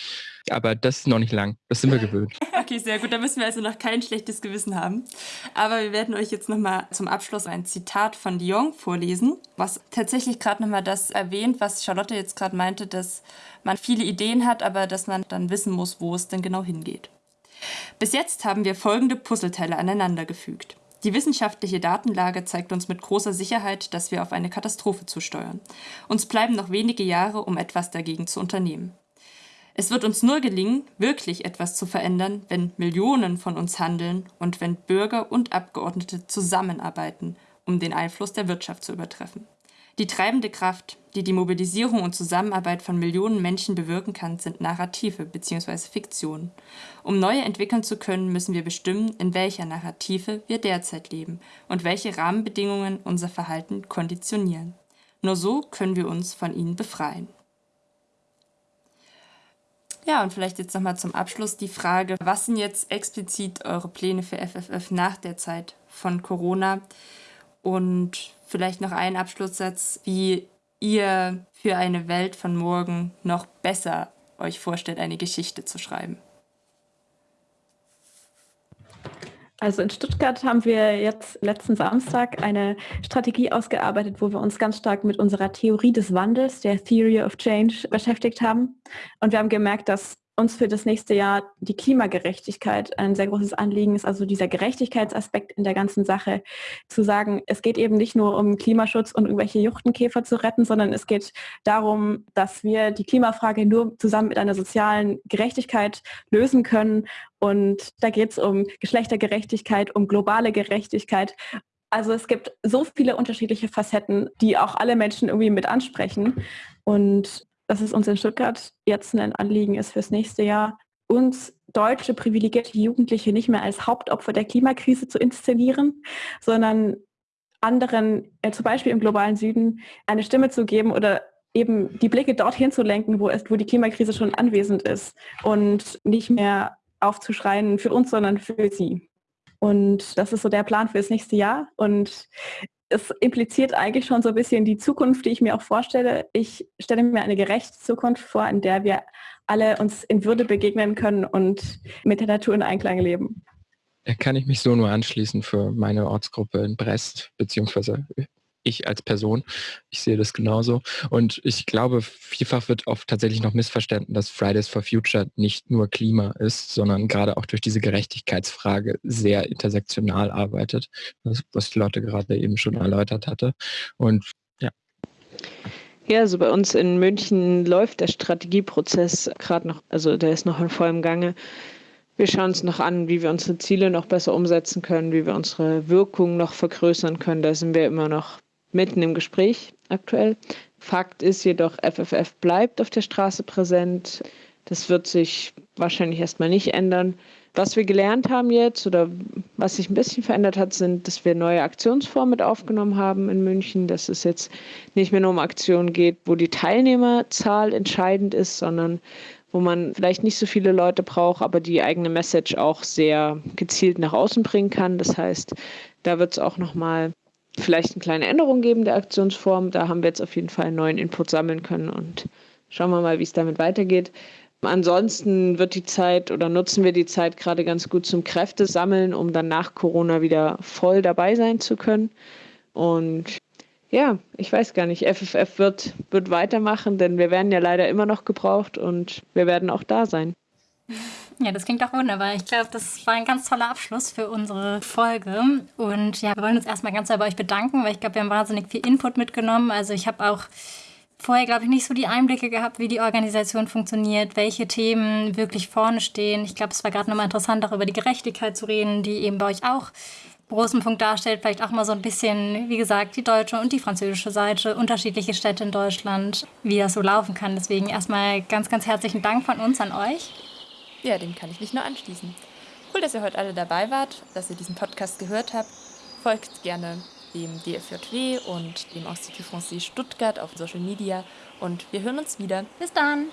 Aber das ist noch nicht lang. Das sind wir gewöhnt. <laughs> Okay, sehr gut. Da müssen wir also noch kein schlechtes Gewissen haben. Aber wir werden euch jetzt nochmal zum Abschluss ein Zitat von Dion vorlesen, was tatsächlich gerade nochmal das erwähnt, was Charlotte jetzt gerade meinte, dass man viele Ideen hat, aber dass man dann wissen muss, wo es denn genau hingeht. Bis jetzt haben wir folgende Puzzleteile aneinandergefügt. Die wissenschaftliche Datenlage zeigt uns mit großer Sicherheit, dass wir auf eine Katastrophe zusteuern. Uns bleiben noch wenige Jahre, um etwas dagegen zu unternehmen. Es wird uns nur gelingen, wirklich etwas zu verändern, wenn Millionen von uns handeln und wenn Bürger und Abgeordnete zusammenarbeiten, um den Einfluss der Wirtschaft zu übertreffen. Die treibende Kraft, die die Mobilisierung und Zusammenarbeit von Millionen Menschen bewirken kann, sind Narrative bzw. Fiktionen. Um neue entwickeln zu können, müssen wir bestimmen, in welcher Narrative wir derzeit leben und welche Rahmenbedingungen unser Verhalten konditionieren. Nur so können wir uns von ihnen befreien. Ja, und vielleicht jetzt nochmal zum Abschluss die Frage, was sind jetzt explizit eure Pläne für FFF nach der Zeit von Corona? Und vielleicht noch ein Abschlusssatz, wie ihr für eine Welt von morgen noch besser euch vorstellt, eine Geschichte zu schreiben. Also in Stuttgart haben wir jetzt letzten Samstag eine Strategie ausgearbeitet, wo wir uns ganz stark mit unserer Theorie des Wandels, der Theory of Change, beschäftigt haben. Und wir haben gemerkt, dass uns für das nächste Jahr die Klimagerechtigkeit ein sehr großes Anliegen ist, also dieser Gerechtigkeitsaspekt in der ganzen Sache, zu sagen, es geht eben nicht nur um Klimaschutz und irgendwelche Juchtenkäfer zu retten, sondern es geht darum, dass wir die Klimafrage nur zusammen mit einer sozialen Gerechtigkeit lösen können. Und da geht es um Geschlechtergerechtigkeit, um globale Gerechtigkeit also es gibt so viele unterschiedliche Facetten, die auch alle Menschen irgendwie mit ansprechen. Und dass es uns in Stuttgart jetzt ein Anliegen ist fürs nächste Jahr, uns deutsche privilegierte Jugendliche nicht mehr als Hauptopfer der Klimakrise zu inszenieren, sondern anderen, äh, zum Beispiel im globalen Süden, eine Stimme zu geben oder eben die Blicke dorthin zu lenken, wo, es, wo die Klimakrise schon anwesend ist und nicht mehr aufzuschreien für uns, sondern für sie. Und das ist so der Plan für das nächste Jahr. Und es impliziert eigentlich schon so ein bisschen die Zukunft, die ich mir auch vorstelle. Ich stelle mir eine gerechte Zukunft vor, in der wir alle uns in Würde begegnen können und mit der Natur in Einklang leben. Da kann ich mich so nur anschließen für meine Ortsgruppe in Brest, beziehungsweise ich als Person. Ich sehe das genauso. Und ich glaube, vielfach wird oft tatsächlich noch missverstanden, dass Fridays for Future nicht nur Klima ist, sondern gerade auch durch diese Gerechtigkeitsfrage sehr intersektional arbeitet, was Lotte gerade eben schon erläutert hatte. Und ja. Ja, also bei uns in München läuft der Strategieprozess gerade noch, also der ist noch in vollem Gange. Wir schauen uns noch an, wie wir unsere Ziele noch besser umsetzen können, wie wir unsere Wirkung noch vergrößern können. Da sind wir immer noch mitten im Gespräch aktuell. Fakt ist jedoch, FFF bleibt auf der Straße präsent. Das wird sich wahrscheinlich erstmal nicht ändern. Was wir gelernt haben jetzt oder was sich ein bisschen verändert hat, sind, dass wir neue Aktionsformen mit aufgenommen haben in München, dass es jetzt nicht mehr nur um Aktionen geht, wo die Teilnehmerzahl entscheidend ist, sondern wo man vielleicht nicht so viele Leute braucht, aber die eigene Message auch sehr gezielt nach außen bringen kann. Das heißt, da wird es auch nochmal vielleicht eine kleine Änderung geben der Aktionsform. Da haben wir jetzt auf jeden Fall einen neuen Input sammeln können und schauen wir mal, wie es damit weitergeht. Ansonsten wird die Zeit oder nutzen wir die Zeit gerade ganz gut zum Kräfte sammeln, um dann nach Corona wieder voll dabei sein zu können. Und ja, ich weiß gar nicht, FFF wird, wird weitermachen, denn wir werden ja leider immer noch gebraucht und wir werden auch da sein. <laughs> Ja, das klingt doch wunderbar. Ich glaube, das war ein ganz toller Abschluss für unsere Folge. Und ja, wir wollen uns erstmal ganz bei euch bedanken, weil ich glaube, wir haben wahnsinnig viel Input mitgenommen. Also ich habe auch vorher, glaube ich, nicht so die Einblicke gehabt, wie die Organisation funktioniert, welche Themen wirklich vorne stehen. Ich glaube, es war gerade nochmal interessant, auch über die Gerechtigkeit zu reden, die eben bei euch auch großen Punkt darstellt. Vielleicht auch mal so ein bisschen, wie gesagt, die deutsche und die französische Seite, unterschiedliche Städte in Deutschland, wie das so laufen kann. Deswegen erstmal ganz, ganz herzlichen Dank von uns an euch. Ja, dem kann ich mich nur anschließen. Cool, dass ihr heute alle dabei wart, dass ihr diesen Podcast gehört habt. Folgt gerne dem DFJW und dem Institut Français Stuttgart auf Social Media und wir hören uns wieder. Bis dann!